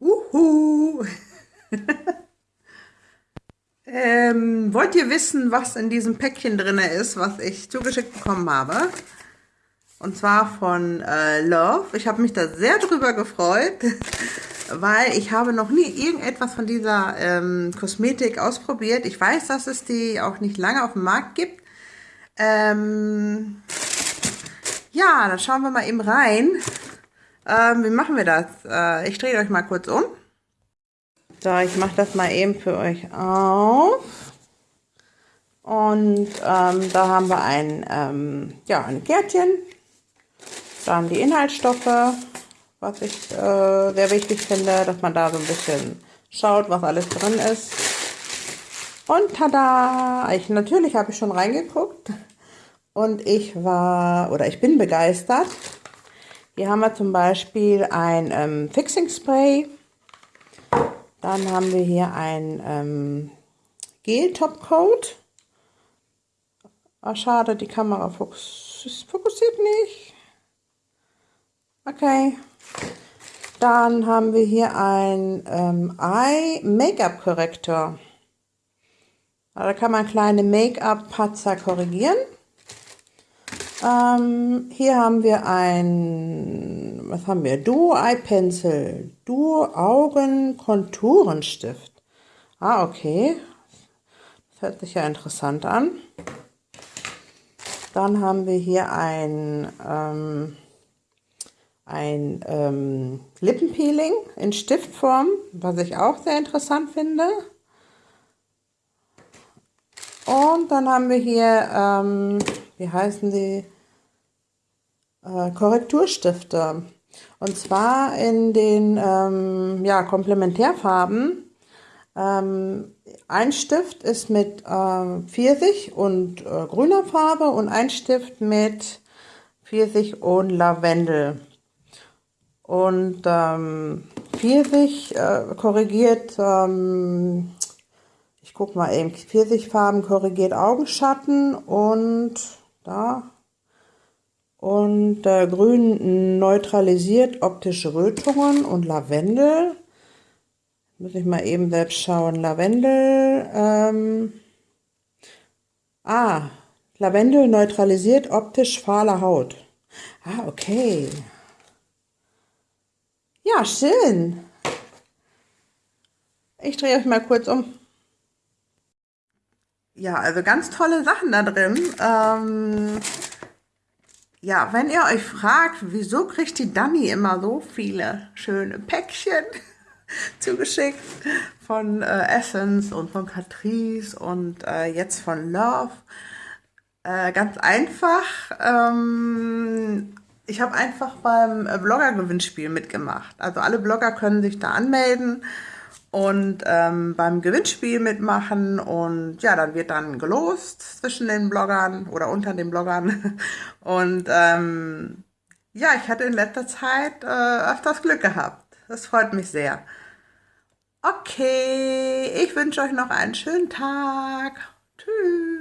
Uhu. ähm, wollt ihr wissen, was in diesem Päckchen drin ist, was ich zugeschickt bekommen habe? Und zwar von äh, Love. Ich habe mich da sehr drüber gefreut, weil ich habe noch nie irgendetwas von dieser ähm, Kosmetik ausprobiert. Ich weiß, dass es die auch nicht lange auf dem Markt gibt. Ähm, ja, dann schauen wir mal eben rein. Ähm, wie machen wir das? Äh, ich drehe euch mal kurz um. So, ich mache das mal eben für euch auf. Und ähm, da haben wir ein, ähm, ja, ein Kärtchen. Dann die Inhaltsstoffe, was ich äh, sehr wichtig finde, dass man da so ein bisschen schaut, was alles drin ist. Und tada! Ich, natürlich habe ich schon reingeguckt. Und ich war, oder ich bin begeistert. Hier haben wir zum Beispiel ein ähm, Fixing Spray. Dann haben wir hier ein ähm, Gel Top Coat. Ah, schade, die Kamera fokus fokussiert nicht. Okay. Dann haben wir hier ein ähm, Eye Make-up Korrektor. Da kann man kleine Make-up-Patzer korrigieren. Ähm, hier haben wir ein, was haben wir? Duo Eye Pencil, Duo Augen Konturenstift. Ah, okay. Das hört sich ja interessant an. Dann haben wir hier ein, ähm, ein ähm, Lippenpeeling in Stiftform, was ich auch sehr interessant finde. Und dann haben wir hier, ähm, wie heißen die? Äh, Korrekturstifte. Und zwar in den ähm, ja, Komplementärfarben. Ähm, ein Stift ist mit äh, Pfirsich und äh, grüner Farbe und ein Stift mit Pfirsich und Lavendel. Und ähm, Pfirsich äh, korrigiert ähm, ich gucke mal eben, Pfirsichfarben korrigiert Augenschatten und da und äh, Grün neutralisiert optische Rötungen und Lavendel. Muss ich mal eben selbst schauen. Lavendel, ähm, ah, Lavendel neutralisiert optisch fahle Haut. Ah, okay. Ja, schön. Ich drehe euch mal kurz um. Ja, also ganz tolle Sachen da drin. Ähm, ja, wenn ihr euch fragt, wieso kriegt die Dani immer so viele schöne Päckchen zugeschickt von äh, Essence und von Catrice und äh, jetzt von Love. Äh, ganz einfach. Ähm, ich habe einfach beim Blogger-Gewinnspiel mitgemacht. Also alle Blogger können sich da anmelden und ähm, beim Gewinnspiel mitmachen und ja, dann wird dann gelost zwischen den Bloggern oder unter den Bloggern und ähm, ja, ich hatte in letzter Zeit äh, öfters Glück gehabt. Das freut mich sehr. Okay, ich wünsche euch noch einen schönen Tag. Tschüss.